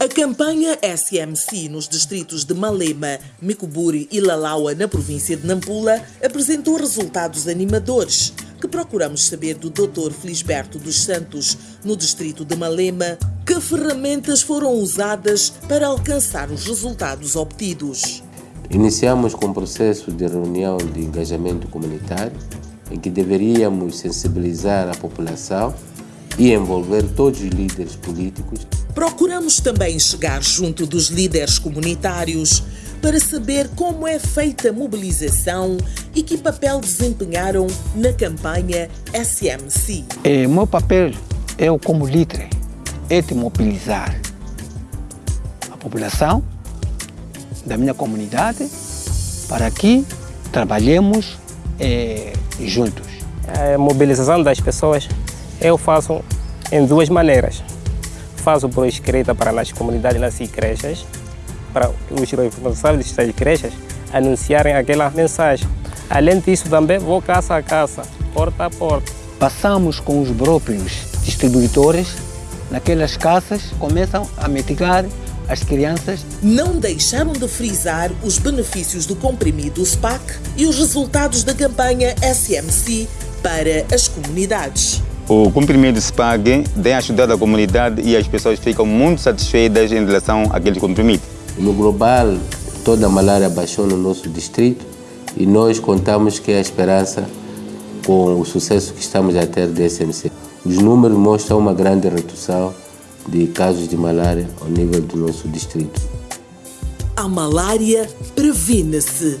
A campanha SMC nos distritos de Malema, Micuburi e Lalaua, na província de Nampula, apresentou resultados animadores que procuramos saber do Dr. Felisberto dos Santos, no distrito de Malema, que ferramentas foram usadas para alcançar os resultados obtidos. Iniciamos com o processo de reunião de engajamento comunitário, em que deveríamos sensibilizar a população e envolver todos os líderes políticos. Procuramos também chegar junto dos líderes comunitários para saber como é feita a mobilização e que papel desempenharam na campanha SMC. É, meu papel, eu como líder, é de mobilizar a população da minha comunidade para que trabalhemos é, juntos. A mobilização das pessoas eu faço em duas maneiras. Faço por escrita para as comunidades, nas igrejas, para os responsáveis das igrejas anunciarem aquela mensagem. Além disso, também vou casa a casa, porta a porta. Passamos com os próprios distribuidores naquelas casas, começam a mitigar as crianças. Não deixaram de frisar os benefícios do comprimido SPAC e os resultados da campanha SMC para as comunidades. O comprimido SPAG tem ajudado a comunidade e as pessoas ficam muito satisfeitas em relação àquele comprimido. No global, toda a malária baixou no nosso distrito e nós contamos que a esperança com o sucesso que estamos a ter do SMC. Os números mostram uma grande redução de casos de malária ao nível do nosso distrito. A malária previne-se